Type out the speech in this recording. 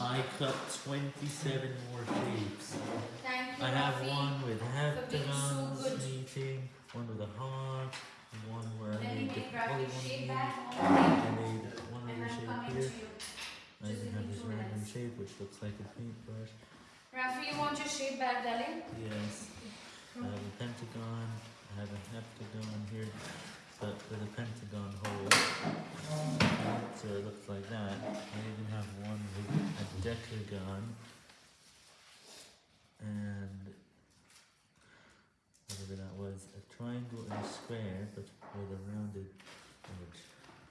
I cut 27 more shapes. Thank you, I have Rafi. one with being so good. meeting, one with a heart, one where I made the polygon shape meet. back on the I made one other shape here. I even have this random shape which looks like a paintbrush. Rafi, you want your shape back, darling? Yes. Decagon. And whatever that was, a triangle and a square, but with a.